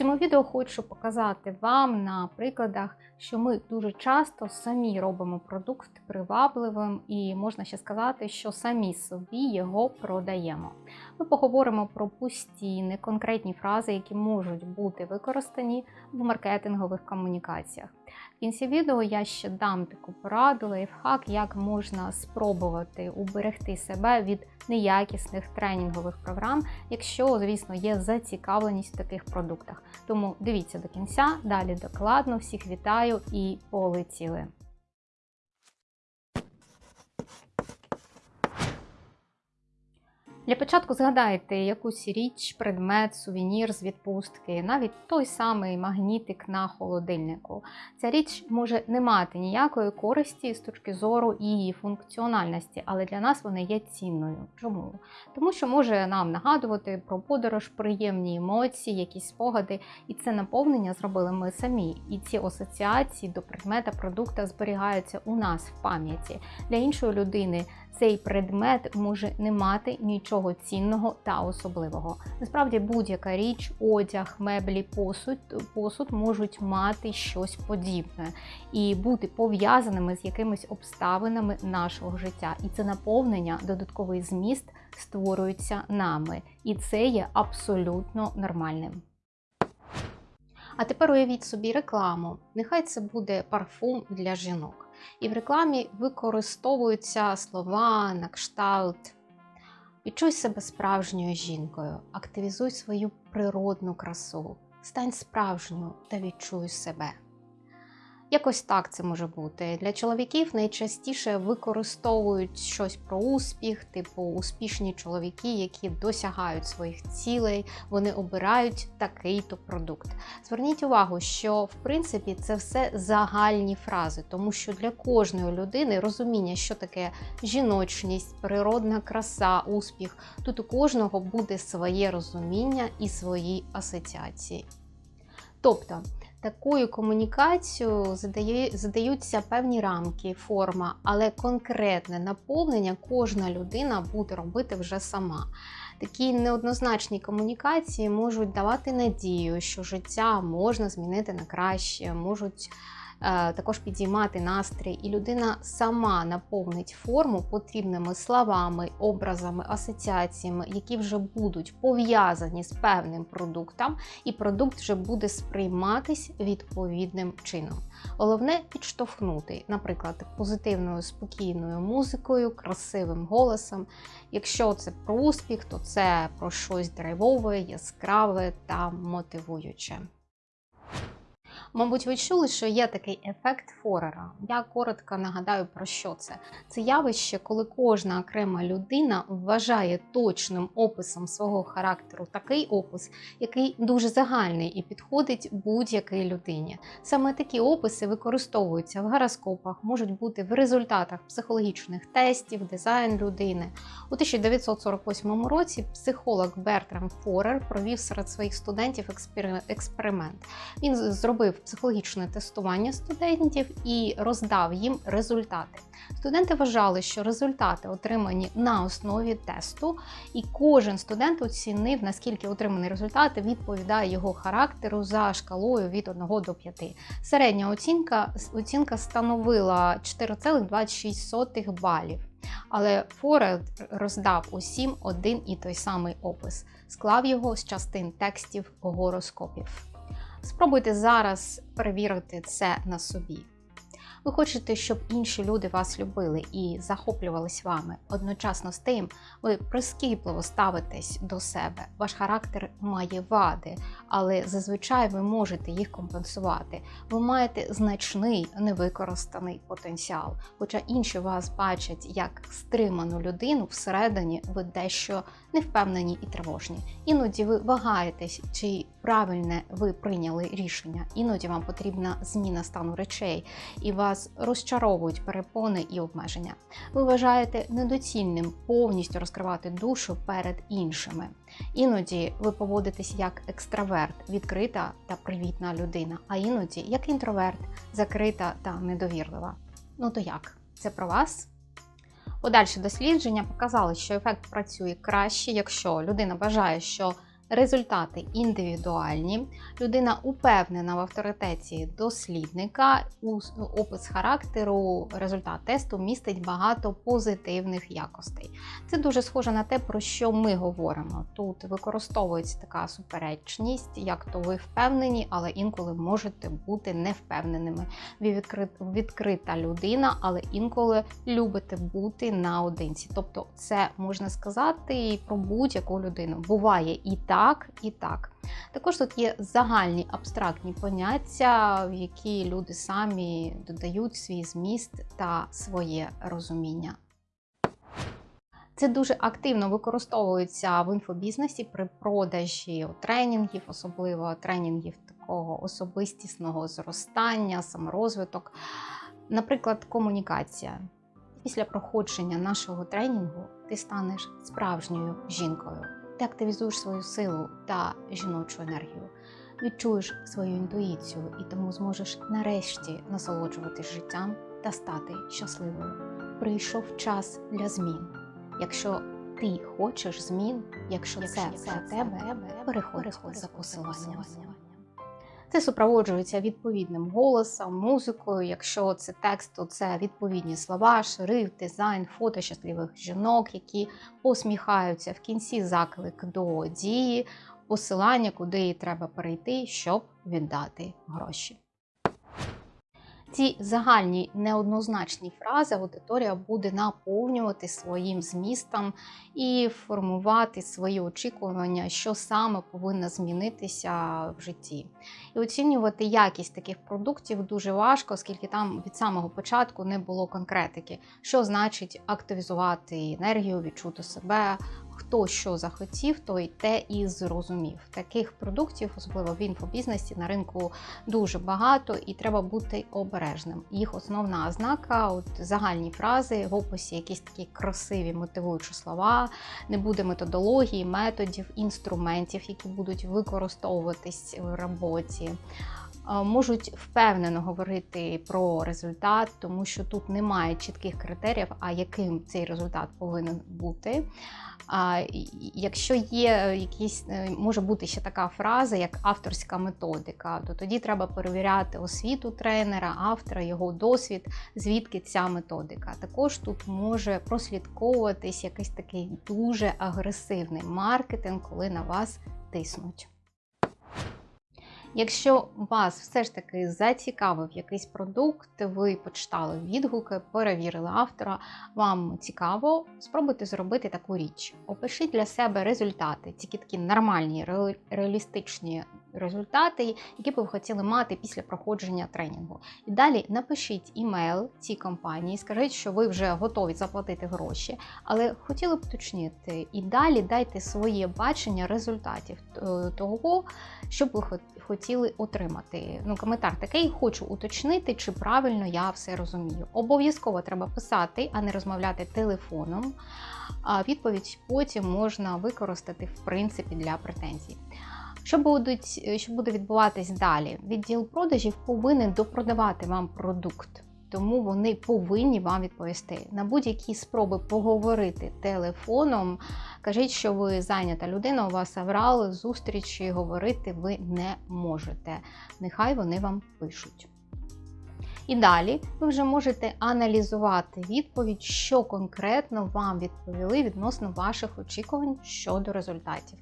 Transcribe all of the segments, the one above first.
цьому відео хочу показати вам на прикладах, що ми дуже часто самі робимо продукт привабливим, і можна ще сказати, що самі собі його продаємо. Ми поговоримо про пусті, неконкретні фрази, які можуть бути використані в маркетингових комунікаціях. В кінці відео я ще дам таку пораду, лайфхак, як можна спробувати уберегти себе від неякісних тренінгових програм, якщо, звісно, є зацікавленість в таких продуктах. Тому дивіться до кінця, далі докладно. Всіх вітаю і полетіли! Для початку згадайте якусь річ, предмет, сувенір з відпустки, навіть той самий магнітик на холодильнику. Ця річ може не мати ніякої користі з точки зору її функціональності, але для нас вона є цінною. Чому? Тому що може нам нагадувати про подорож, приємні емоції, якісь спогади, і це наповнення зробили ми самі. І ці асоціації до предмета, продукта зберігаються у нас в пам'яті. Для іншої людини цей предмет може не мати нічого цінного та особливого. Насправді, будь-яка річ, одяг, меблі, посуд, посуд можуть мати щось подібне і бути пов'язаними з якимись обставинами нашого життя. І це наповнення, додатковий зміст створюється нами. І це є абсолютно нормальним. А тепер уявіть собі рекламу. Нехай це буде парфум для жінок. І в рекламі використовуються слова на кшталт. Відчуй себе справжньою жінкою, активізуй свою природну красу, стань справжньою та відчуй себе. Якось так це може бути. Для чоловіків найчастіше використовують щось про успіх, типу успішні чоловіки, які досягають своїх цілей, вони обирають такий-то продукт. Зверніть увагу, що в принципі це все загальні фрази, тому що для кожної людини розуміння, що таке жіночність, природна краса, успіх, тут у кожного буде своє розуміння і свої асоціації. Тобто такою комунікацією задаються певні рамки, форма, але конкретне наповнення кожна людина буде робити вже сама. Такі неоднозначні комунікації можуть давати надію, що життя можна змінити на краще, можуть також підіймати настрій, і людина сама наповнить форму потрібними словами, образами, асоціаціями, які вже будуть пов'язані з певним продуктом, і продукт вже буде сприйматись відповідним чином. Головне підштовхнути, наприклад, позитивною спокійною музикою, красивим голосом. Якщо це про успіх, то це про щось драйвове, яскраве та мотивуюче. Мабуть, ви чули, що є такий ефект Форера. Я коротко нагадаю про що це. Це явище, коли кожна окрема людина вважає точним описом свого характеру такий опис, який дуже загальний і підходить будь-якій людині. Саме такі описи використовуються в гороскопах, можуть бути в результатах психологічних тестів, дизайн людини. У 1948 році психолог Бертрам Форер провів серед своїх студентів експеримент. Він зробив психологічне тестування студентів і роздав їм результати. Студенти вважали, що результати отримані на основі тесту, і кожен студент оцінив, наскільки отриманий результат відповідає його характеру за шкалою від 1 до 5. Середня оцінка оцінка становила 4,26 балів. Але Форер роздав усім один і той самий опис, склав його з частин текстів гороскопів. Спробуйте зараз перевірити це на собі. Ви хочете, щоб інші люди вас любили і захоплювались вами. Одночасно з тим, ви прискіпливо ставитесь до себе. Ваш характер має вади, але зазвичай ви можете їх компенсувати. Ви маєте значний невикористаний потенціал. Хоча інші вас бачать як стриману людину, всередині ви дещо невпевнені і тривожні. Іноді ви вагаєтесь, чи правильне ви прийняли рішення. Іноді вам потрібна зміна стану речей, і вас розчаровують перепони і обмеження. Ви вважаєте недоцільним повністю розкривати душу перед іншими. Іноді ви поводитесь як екстраверт, відкрита та привітна людина, а іноді як інтроверт, закрита та недовірлива. Ну то як? Це про вас? Подальші дослідження показали, що ефект працює краще, якщо людина бажає, що Результати індивідуальні. Людина упевнена в авторитеті дослідника. Опис характеру результат тесту містить багато позитивних якостей. Це дуже схоже на те, про що ми говоримо. Тут використовується така суперечність, як то ви впевнені, але інколи можете бути невпевненими. Ви відкрита людина, але інколи любите бути наодинці. Тобто, це можна сказати про будь-яку людину. Буває і так, і так. Також тут є загальні абстрактні поняття, в які люди самі додають свій зміст та своє розуміння. Це дуже активно використовується в інфобізнесі при продажі тренінгів, особливо тренінгів такого особистісного зростання, саморозвиток. Наприклад, комунікація. Після проходження нашого тренінгу ти станеш справжньою жінкою. Ти активізуєш свою силу та жіночу енергію, відчуєш свою інтуїцію і тому зможеш нарешті насолоджуватись життям та стати щасливою. Прийшов час для змін. Якщо ти хочеш змін, якщо, якщо це все тебе, переходь за посиланням. Це супроводжується відповідним голосом, музикою. Якщо це текст, то це відповідні слова, шрифт, дизайн, фото щасливих жінок, які посміхаються в кінці заклик до дії, посилання, куди треба перейти, щоб віддати гроші. Ці загальні неоднозначні фрази аудиторія буде наповнювати своїм змістом і формувати свої очікування, що саме повинно змінитися в житті. І оцінювати якість таких продуктів дуже важко, оскільки там від самого початку не було конкретики, що значить активізувати енергію, відчути себе, хто що захотів, той те і зрозумів. Таких продуктів, особливо в інфобізнесі, на ринку дуже багато і треба бути обережним. Їх основна ознака загальні фрази в описі, якісь такі красиві мотивуючі слова, не буде методології, методів, інструментів, які будуть використовуватись в роботі. Можуть впевнено говорити про результат, тому що тут немає чітких критеріїв, а яким цей результат повинен бути. А якщо є якісь, е, може бути ще така фраза, як авторська методика, то тоді треба перевіряти освіту тренера, автора, його досвід, звідки ця методика. Також тут може прослідковуватись якийсь такий дуже агресивний маркетинг, коли на вас тиснуть. Якщо вас все ж таки зацікавив якийсь продукт, ви почитали відгуки, перевірили автора, вам цікаво, спробуйте зробити таку річ. Опишіть для себе результати, тільки такі нормальні, реалістичні результати, які б ви хотіли мати після проходження тренінгу. І далі напишіть імейл цій компанії, скажіть, що ви вже готові заплатити гроші, але хотіли б уточнити. І далі дайте своє бачення результатів е, того, що б ви хотіли отримати. Ну, коментар такий, хочу уточнити, чи правильно я все розумію. Обов'язково треба писати, а не розмовляти телефоном. А відповідь потім можна використати в принципі для претензій. Що будуть, е, що буде відбуватись далі? Відділ продажів повинен допродавати вам продукт, тому вони повинні вам відповісти. На будь-які спроби поговорити телефоном. Кажіть, що ви зайнята людина, у вас аврал, зустрічі, говорити ви не можете. Нехай вони вам пишуть. І далі ви вже можете аналізувати відповідь, що конкретно вам відповіли відносно ваших очікувань щодо результатів.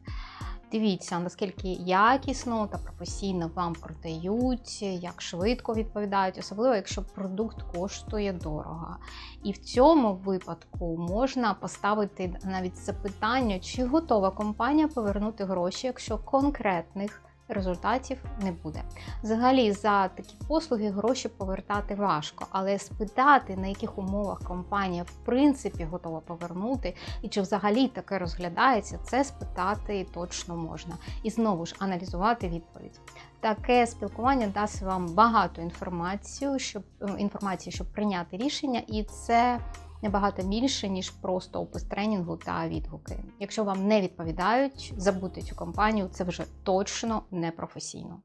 Дивіться, наскільки якісно та професійно вам продають, як швидко відповідають, особливо якщо продукт коштує дорого. І в цьому випадку можна поставити навіть запитання, чи готова компанія повернути гроші, якщо конкретних результатів не буде. Взагалі, за такі послуги гроші повертати важко, але спитати, на яких умовах компанія в принципі готова повернути, і чи взагалі таке розглядається, це спитати точно можна. І знову ж аналізувати відповідь. Таке спілкування дасть вам багато інформації, щоб інформації, щоб прийняти рішення, і це набагато більше, ніж просто опис тренінгу та відгуки. Якщо вам не відповідають, забудьте цю компанію, це вже точно не професійно.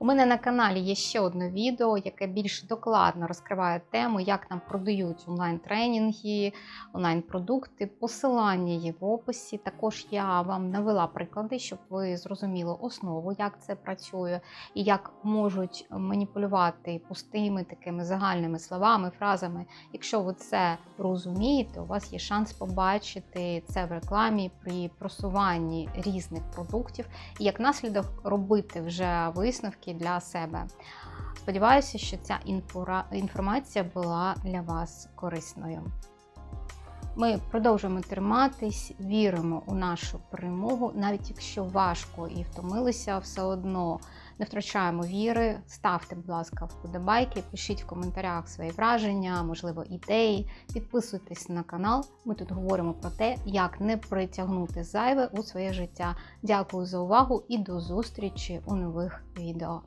У мене на каналі є ще одне відео, яке більш докладно розкриває тему, як нам продають онлайн-тренінги, онлайн-продукти. Посилання є в описі. Також я вам навела приклади, щоб ви зрозуміли основу, як це працює, і як можуть маніпулювати пустими такими загальними словами, фразами. Якщо ви це розумієте, у вас є шанс побачити це в рекламі при просуванні різних продуктів і як наслідок робити вже висновки для себе. Сподіваюся, що ця інформація була для вас корисною. Ми продовжуємо триматись, віримо у нашу перемогу, навіть якщо важко і втомилися, все одно не втрачаємо віри. Ставте, будь ласка, вподобайки, пишіть в коментарях свої враження, можливо, ідеї. Підписуйтесь на канал. Ми тут говоримо про те, як не притягнути зайве у своє життя. Дякую за увагу і до зустрічі у нових відео.